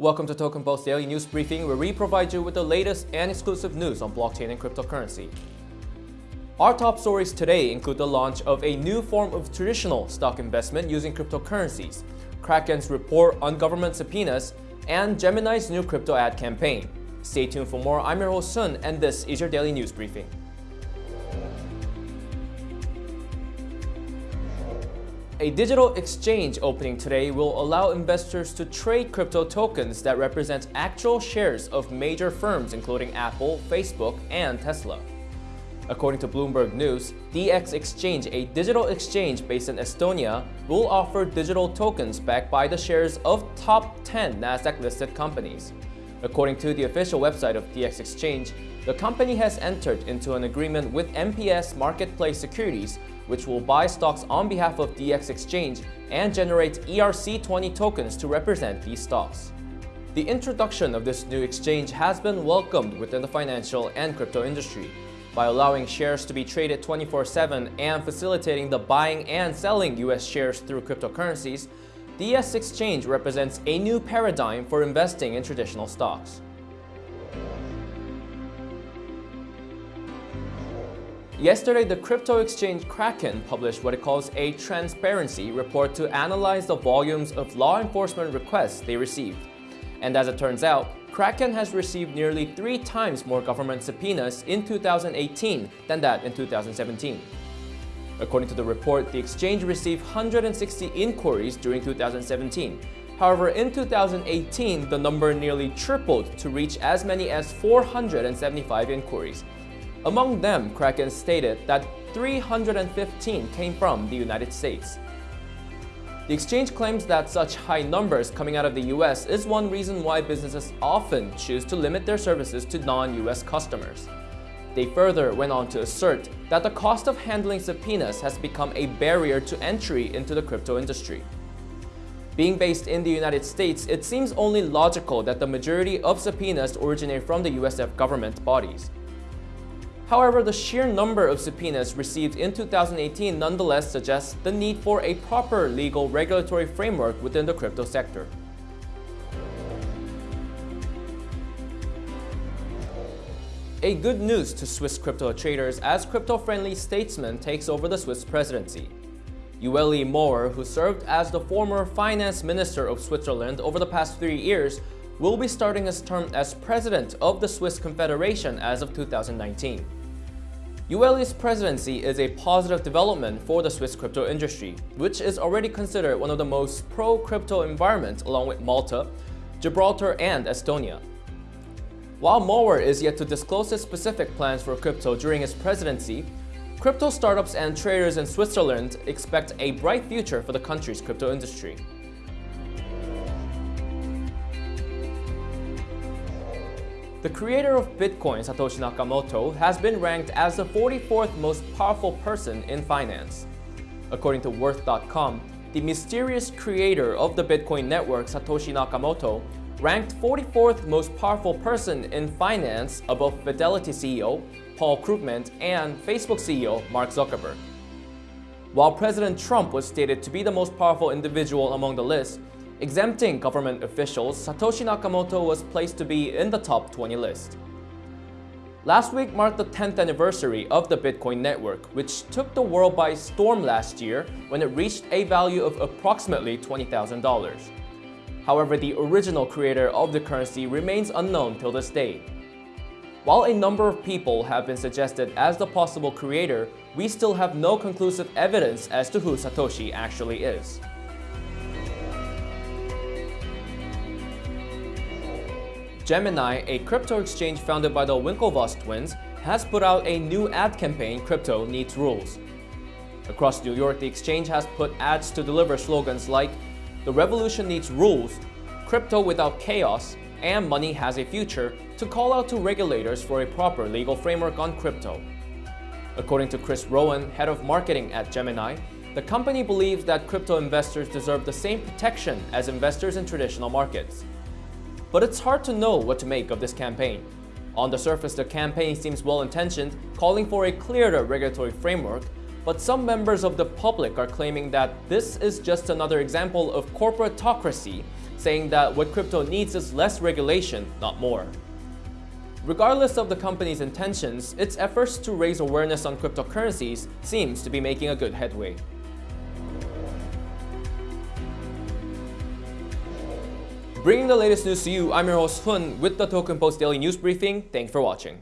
Welcome to Token Post Daily News Briefing, where we provide you with the latest and exclusive news on blockchain and cryptocurrency. Our top stories today include the launch of a new form of traditional stock investment using cryptocurrencies, Kraken's report on government subpoenas, and Gemini's new crypto ad campaign. Stay tuned for more. I'm your host Sun, and this is your daily news briefing. A digital exchange opening today will allow investors to trade crypto tokens that represent actual shares of major firms including Apple, Facebook, and Tesla. According to Bloomberg News, DX Exchange, a digital exchange based in Estonia, will offer digital tokens backed by the shares of top 10 Nasdaq-listed companies. According to the official website of DX Exchange, the company has entered into an agreement with MPS Marketplace Securities which will buy stocks on behalf of DX Exchange and generate ERC20 tokens to represent these stocks. The introduction of this new exchange has been welcomed within the financial and crypto industry by allowing shares to be traded 24-7 and facilitating the buying and selling US shares through cryptocurrencies, DX Exchange represents a new paradigm for investing in traditional stocks. Yesterday, the crypto exchange Kraken published what it calls a transparency report to analyze the volumes of law enforcement requests they received. And as it turns out, Kraken has received nearly three times more government subpoenas in 2018 than that in 2017. According to the report, the exchange received 160 inquiries during 2017. However, in 2018, the number nearly tripled to reach as many as 475 inquiries, among them, Kraken stated that 315 came from the United States. The exchange claims that such high numbers coming out of the US is one reason why businesses often choose to limit their services to non-US customers. They further went on to assert that the cost of handling subpoenas has become a barrier to entry into the crypto industry. Being based in the United States, it seems only logical that the majority of subpoenas originate from the US government bodies. However, the sheer number of subpoenas received in 2018 nonetheless suggests the need for a proper legal regulatory framework within the crypto sector. A good news to Swiss crypto traders as crypto-friendly statesman takes over the Swiss presidency. Ueli Maurer, who served as the former finance minister of Switzerland over the past three years, will be starting his term as president of the Swiss Confederation as of 2019. Ueli's presidency is a positive development for the Swiss crypto industry, which is already considered one of the most pro-crypto environments along with Malta, Gibraltar, and Estonia. While Maurer is yet to disclose his specific plans for crypto during his presidency, crypto startups and traders in Switzerland expect a bright future for the country's crypto industry. The creator of Bitcoin, Satoshi Nakamoto, has been ranked as the 44th most powerful person in finance. According to Worth.com, the mysterious creator of the Bitcoin network, Satoshi Nakamoto, ranked 44th most powerful person in finance above Fidelity CEO Paul Krugman and Facebook CEO Mark Zuckerberg. While President Trump was stated to be the most powerful individual among the list, Exempting government officials, Satoshi Nakamoto was placed to be in the top 20 list. Last week marked the 10th anniversary of the Bitcoin network, which took the world by storm last year when it reached a value of approximately $20,000. However, the original creator of the currency remains unknown till this day. While a number of people have been suggested as the possible creator, we still have no conclusive evidence as to who Satoshi actually is. Gemini, a crypto exchange founded by the Winklevoss twins, has put out a new ad campaign, Crypto Needs Rules. Across New York, the exchange has put ads to deliver slogans like, The revolution needs rules, crypto without chaos, and money has a future to call out to regulators for a proper legal framework on crypto. According to Chris Rowan, head of marketing at Gemini, the company believes that crypto investors deserve the same protection as investors in traditional markets. But it's hard to know what to make of this campaign. On the surface, the campaign seems well-intentioned, calling for a clearer regulatory framework, But some members of the public are claiming that this is just another example of corporatocracy, saying that what crypto needs is less regulation, not more. Regardless of the company's intentions, its efforts to raise awareness on cryptocurrencies seems to be making a good headway. Bringing the latest news to you, I'm your host Hun with the Token Post Daily News Briefing. Thanks for watching.